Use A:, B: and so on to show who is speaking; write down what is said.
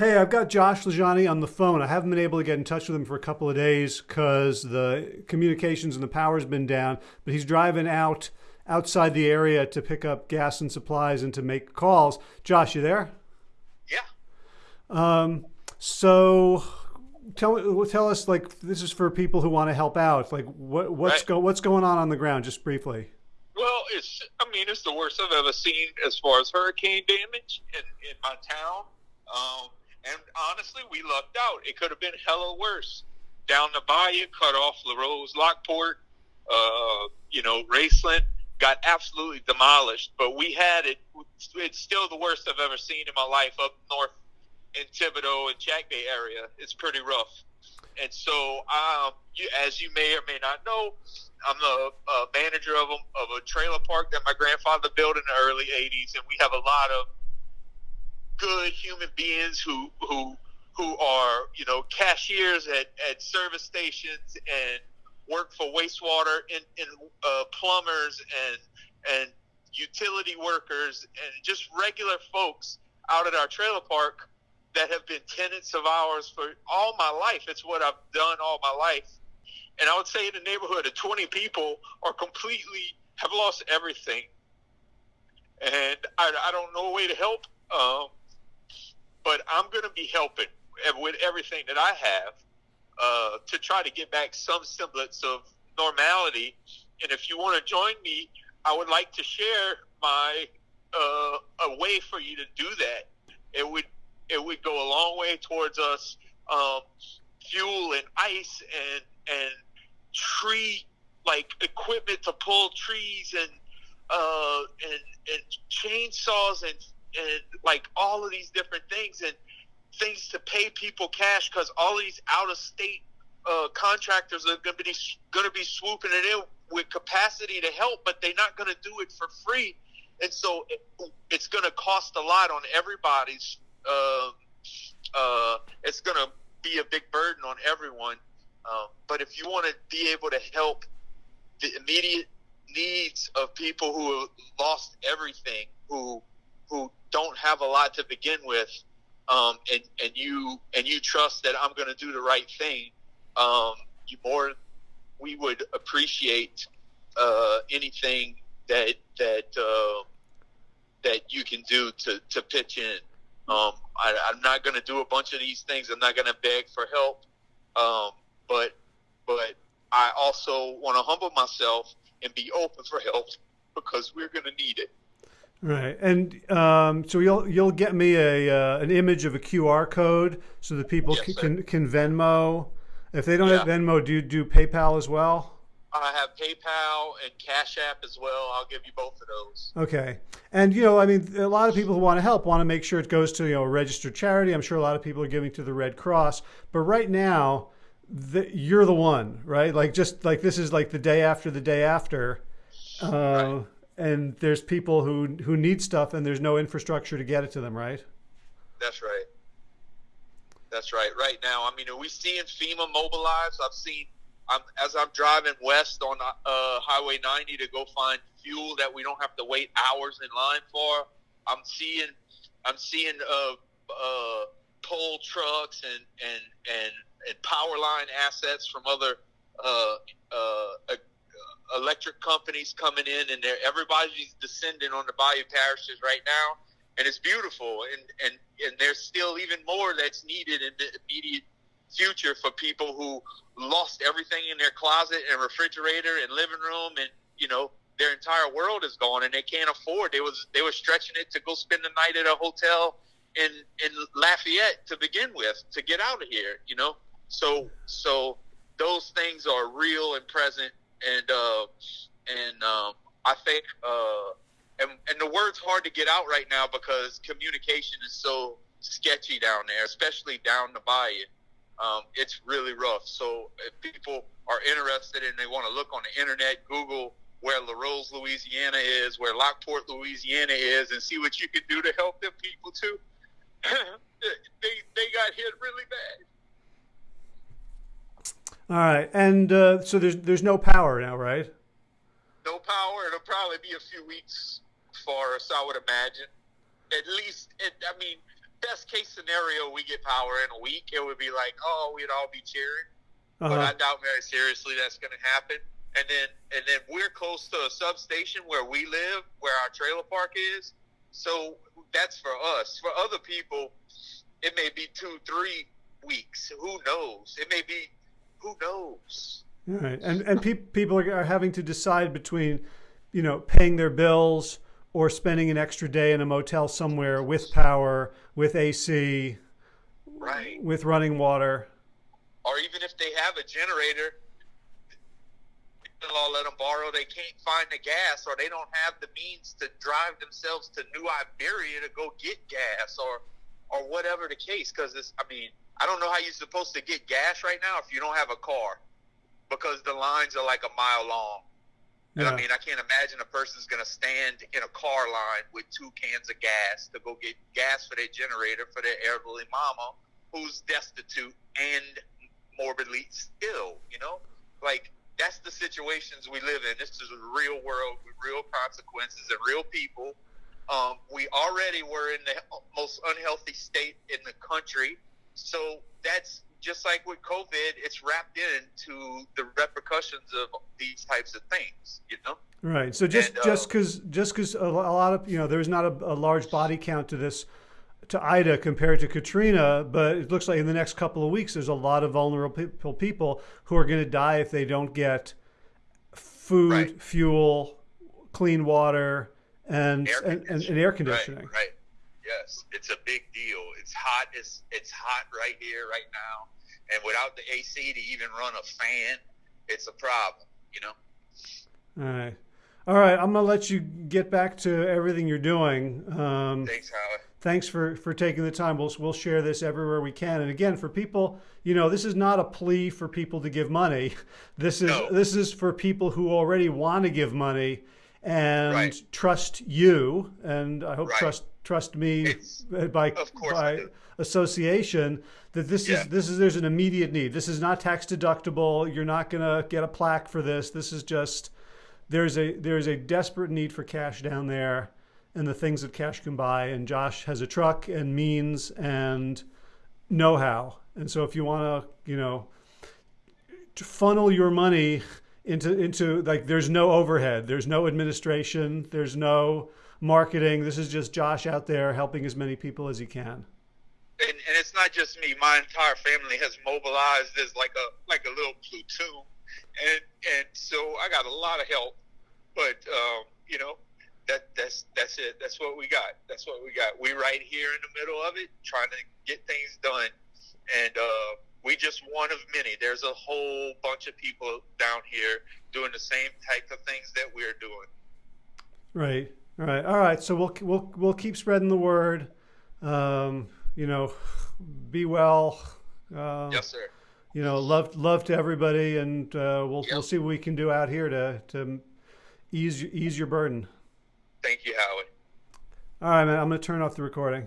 A: Hey, I've got Josh Lajani on the phone. I haven't been able to get in touch with him for a couple of days because the communications and the power's been down. But he's driving out outside the area to pick up gas and supplies and to make calls. Josh, you there?
B: Yeah.
A: Um, so tell tell us like this is for people who want to help out. Like what what's
B: Right.
A: go what's going on on the ground? Just briefly.
B: Well, it's I mean it's the worst I've ever seen as far as hurricane damage in, in my town. Um, and honestly, we lucked out. It could have been hella worse. Down the bayou, cut off LaRose, Lockport, uh, you know, Raceland got absolutely demolished. But we had it. It's still the worst I've ever seen in my life up north in Thibodaux and Chackbay area. It's pretty rough. And so, um, you, as you may or may not know, I'm the uh, manager of a, of a trailer park that my grandfather built in the early '80s, and we have a lot of good human beings who who who are you know cashiers at, at service stations and work for wastewater and, and uh, plumbers and and utility workers and just regular folks out at our trailer park that have been tenants of ours for all my life. It's what I've done all my life. And I would say in the neighborhood of 20 people are completely have lost everything. And I, I don't know a way to help. Um, but I'm going to be helping with everything that I have uh, to try to get back some semblance of normality. And if you want to join me, I would like to share my uh, a way for you to do that. It would it would go a long way towards us um, fuel and ice and and tree like equipment to pull trees and uh, and and chainsaws and and like all of these different things and things to pay people cash because all these out of state uh, contractors are going to be going to be swooping it in with capacity to help, but they're not going to do it for free, and so it, it's going to cost a lot on everybody's. Uh, uh, it's going to be a big burden on everyone. Um, but if you want to be able to help the immediate needs of people who have lost everything, who who don't have a lot to begin with, um, and and you and you trust that I'm going to do the right thing, um, you more we would appreciate uh, anything that that uh, that you can do to to pitch in. Um, I, I'm not going to do a bunch of these things. I'm not going to beg for help, um, but but I also want to humble myself and be open for help because we're going to need it.
A: Right, and um, so you'll you'll get me a uh, an image of a QR code so that people
B: Yes,
A: can, can can Venmo. If they don't have Venmo, do you do PayPal as well?
B: I have PayPal and Cash App as well. I'll give you both of those.
A: Okay, and you know, I mean, a lot of people who want to help want to make sure it goes to you know a registered charity. I'm sure a lot of people are giving to the Red Cross, but right now, the, you're the one, right? Like just like this is like the day after the day after, uh,
B: Right.
A: And there's people who who need stuff, and there's no infrastructure to get it to them, right?
B: That's right. That's right. Right now, I mean, are we seeing FEMA mobilize? I've seen, I'm, as I'm driving west on uh, Highway 90 to go find fuel that we don't have to wait hours in line for. I'm seeing, I'm seeing uh, uh, trucks and and and and power line assets from other uh, uh, electric companies coming in, and everybody's descending on the Bayou parishes right now and it's beautiful and and and there's still even more that's needed in the immediate future for people who lost everything in their closet and refrigerator and living room and you know their entire world is gone and they can't afford they was they were stretching it to go spend the night at a hotel in in Lafayette to begin with to get out of here you know? So so those things are real and present and uh and um I think uh and, and the word's hard to get out right now because communication is so sketchy down there, especially down the bayou. Um, it's really rough. So if people are interested and they want to look on the internet, Google where LaRose, Louisiana is, where Lockport, Louisiana is, and see what you can do to help them people too. they they got hit really bad.
A: All right, and uh, so there's there's no power now, right?
B: No power. It'll probably be a few weeks for us, I would imagine. At least, it, I mean, best case scenario, we get power in a week. It would be like, oh, we'd all be cheering. But
A: Uh-huh.
B: I doubt very seriously that's going to happen. And then, and then we're close to a substation where we live, where our trailer park is. So that's for us. For other people, it may be two, three weeks. Who knows? It may be. Knows?
A: All right, and and pe- people are, are having to decide between, you know, paying their bills or spending an extra day in a motel somewhere with power, with AC,
B: Right.
A: with running water.
B: or even if they have a generator, law let them borrow. They can't find the gas, or they don't have the means to drive themselves to New Iberia to go get gas, or or whatever the case. Because it's, I mean, I don't know how you're supposed to get gas right now if you don't have a car, because the lines are like a mile long. And I mean, I can't imagine a person's going to stand in a car line with two cans of gas to go get gas for their generator for their elderly mama who's destitute and morbidly ill, you know? Like, that's the situations we live in. This is a real world with real consequences and real people. Um, we already were in the most unhealthy state in the country. So that's just like with COVID, it's wrapped into the repercussions of these types of things, you know?
A: Right. So just
B: And, uh,
A: just because just because a, lot of you know there's not a, a large body count to this to Ida compared to Katrina, but it looks like in the next couple of weeks there's a lot of vulnerable people people who are going to die if they don't get food,
B: Right.
A: fuel, clean water, and
B: Air
A: and, and, and air conditioning.
B: Right, right. Yes, it's a big deal. It's hot. It's it's hot right here, right now, and without the AC to even run a fan, it's a problem. You know.
A: All right. All right, I'm gonna let you get back to everything you're doing. Um,
B: Thanks, Howard.
A: thanks for for taking the time. We'll we'll share this everywhere we can. And again, for people, you know, this is not a plea for people to give money. This is
B: No.
A: this is for people who already want to give money and
B: Right.
A: trust you, and I hope
B: Right.
A: trust trust me
B: It's-
A: by
B: of course
A: by association that this
B: Yeah.
A: is this is there's an immediate need. This is not tax deductible. You're not gonna get a plaque for this. This is just there's a there's a desperate need for cash down there and the things that cash can buy and Josh has a truck and means and know-how and so if you want to you know to funnel your money into into like there's no overhead there's no administration there's no marketing this is just Josh out there helping as many people as he can
B: And, and it's not just me. My entire family has mobilized as like a like a little platoon, and and so I got a lot of help. But um, you know, that that's that's it. That's what we got. That's what we got. We right here in the middle of it, trying to get things done, and uh, we just one of many. There's a whole bunch of people down here doing the same type of things that we're doing.
A: Right. All right. All right. So we'll we'll we'll keep spreading the word. Um, you know, be well. Uh,
B: Yes, sir.
A: You know, love love to everybody, and uh, we'll
B: Yep.
A: we'll see what we can do out here to to ease ease your burden.
B: Thank you, Howie.
A: All right, man. I'm gonna turn off the recording.